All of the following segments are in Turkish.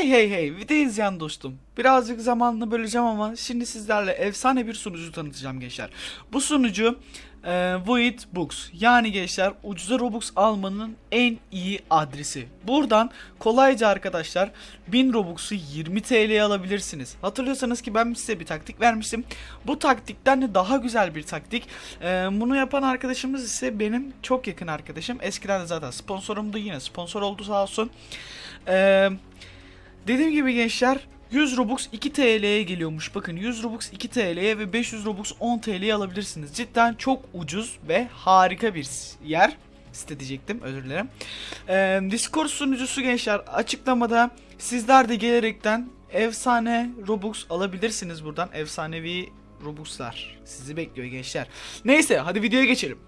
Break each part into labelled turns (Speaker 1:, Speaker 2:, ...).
Speaker 1: Hey hey hey video izleyen dostum. Birazcık zamanını böleceğim ama şimdi sizlerle efsane bir sunucu tanıtacağım gençler. Bu sunucu e, Void Books. Yani gençler ucuza Robux almanın en iyi adresi. Buradan kolayca arkadaşlar 1000 Robux'u 20 TL'ye alabilirsiniz. Hatırlıyorsanız ki ben size bir taktik vermiştim. Bu taktikten de daha güzel bir taktik. E, bunu yapan arkadaşımız ise benim çok yakın arkadaşım. Eskiden de zaten sponsorumdu yine sponsor oldu sağ olsun. Eee Dediğim gibi gençler 100 Robux 2 TL'ye geliyormuş. Bakın 100 Robux 2 TL'ye ve 500 Robux 10 TL'ye alabilirsiniz. Cidden çok ucuz ve harika bir yer. Site diyecektim özür dilerim. Ee, Discord sunucusu gençler açıklamada sizler de gelerekten efsane Robux alabilirsiniz buradan. Efsanevi Robux'lar sizi bekliyor gençler. Neyse hadi videoya geçelim.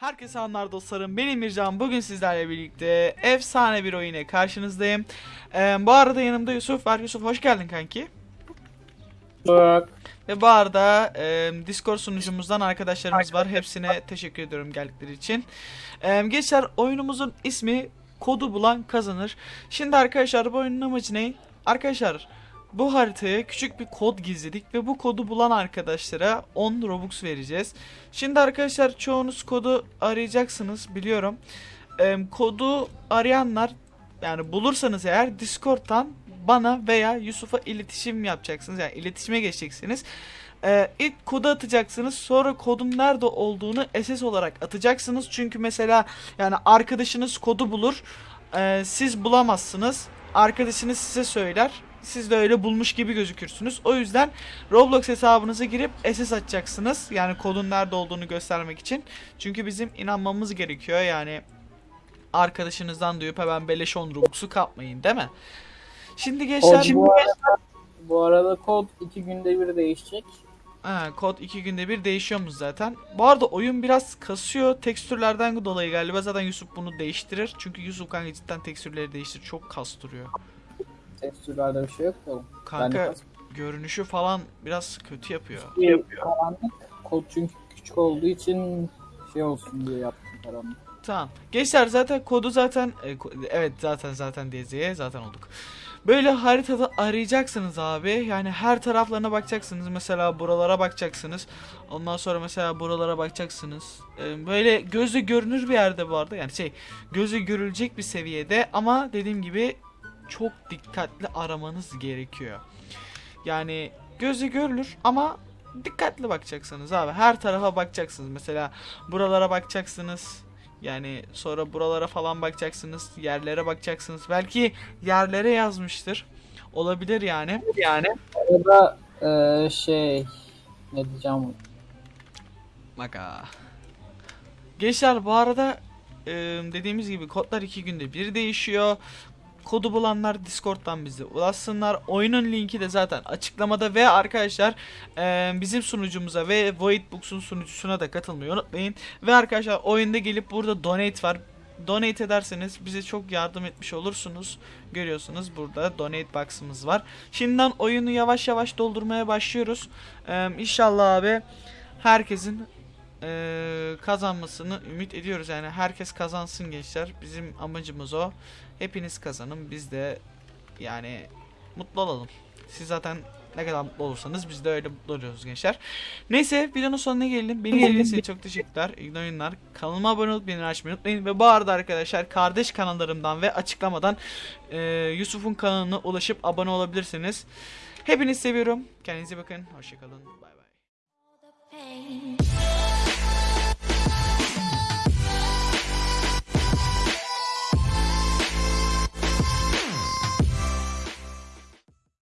Speaker 1: Herkese anlar dostlarım. Benim Mircan. Bugün sizlerle birlikte efsane bir oyuna karşınızdayım. Ee, bu arada yanımda Yusuf var. Yusuf hoş geldin kanki.
Speaker 2: Bak.
Speaker 1: Ve bu arada e, Discord sunucumuzdan arkadaşlarımız var. Hepsine teşekkür ediyorum geldikleri için. E, gençler oyunumuzun ismi Kodu Bulan Kazanır. Şimdi arkadaşlar bu oyunun amacı ne? Arkadaşlar bu haritaya küçük bir kod gizledik ve bu kodu bulan arkadaşlara 10 Robux vereceğiz. Şimdi arkadaşlar çoğunuz kodu arayacaksınız biliyorum. E, kodu arayanlar yani bulursanız eğer Discord'dan bana veya Yusuf'a iletişim yapacaksınız. Yani iletişime geçeceksiniz. Ee, ilk kodu atacaksınız. Sonra kodun nerede olduğunu SS olarak atacaksınız. Çünkü mesela yani arkadaşınız kodu bulur. Ee, siz bulamazsınız. Arkadaşınız size söyler. Siz de öyle bulmuş gibi gözükürsünüz. O yüzden Roblox hesabınıza girip SS atacaksınız. Yani kodun nerede olduğunu göstermek için. Çünkü bizim inanmamız gerekiyor. Yani arkadaşınızdan duyup hemen beleş 10 Robux'u kapmayın değil mi? Şimdi gençler...
Speaker 2: Kod bu, arada, bu arada kod iki günde bir değişecek.
Speaker 1: Ha, kod 2 günde bir değişiyormuş zaten. Bu arada oyun biraz kasıyor. Tekstürlerden dolayı galiba zaten Yusuf bunu değiştirir. Çünkü Yusuf kanka cidden tekstürleri değiştir. Çok kastırıyor.
Speaker 2: Tekstürlerde bir şey yok da.
Speaker 1: Kanka görünüşü falan biraz kötü yapıyor.
Speaker 2: bir karanlık. Kod çünkü küçük olduğu için şey olsun diye yaptım karanlık.
Speaker 1: Tamam. Gençler zaten kodu zaten e, ko- evet zaten zaten DZ'ye zaten olduk. Böyle haritada arayacaksınız abi. Yani her taraflarına bakacaksınız. Mesela buralara bakacaksınız. Ondan sonra mesela buralara bakacaksınız. E, böyle gözle görünür bir yerde bu arada. Yani şey gözle görülecek bir seviyede ama dediğim gibi çok dikkatli aramanız gerekiyor. Yani gözle görülür ama dikkatli bakacaksınız abi. Her tarafa bakacaksınız. Mesela buralara bakacaksınız. Yani sonra buralara falan bakacaksınız. Yerlere bakacaksınız. Belki yerlere yazmıştır. Olabilir yani. Yani.
Speaker 2: Arada eee, şey ne diyeceğim
Speaker 1: Maka. Gençler bu arada e, dediğimiz gibi kodlar iki günde bir değişiyor. Kodu bulanlar Discord'dan bize ulaşsınlar. Oyunun linki de zaten açıklamada ve arkadaşlar e, bizim sunucumuza ve Void Books'un sunucusuna da katılmayı unutmayın. Ve arkadaşlar oyunda gelip burada donate var. Donate ederseniz bize çok yardım etmiş olursunuz. Görüyorsunuz burada donate box'ımız var. Şimdiden oyunu yavaş yavaş doldurmaya başlıyoruz. E, inşallah abi herkesin eee, kazanmasını ümit ediyoruz. Yani herkes kazansın gençler. Bizim amacımız o. Hepiniz kazanın. Biz de yani mutlu olalım. Siz zaten ne kadar mutlu olursanız biz de öyle mutlu oluyoruz gençler. Neyse videonun sonuna gelelim. Beni izlediğiniz için çok teşekkürler. İyi oyunlar. Kanalıma abone olup beni açmayı unutmayın. Ve bu arada arkadaşlar kardeş kanallarımdan ve açıklamadan eee, Yusuf'un kanalına ulaşıp abone olabilirsiniz. Hepinizi seviyorum. Kendinize bakın. Hoşçakalın. Bay bay.
Speaker 3: Pain.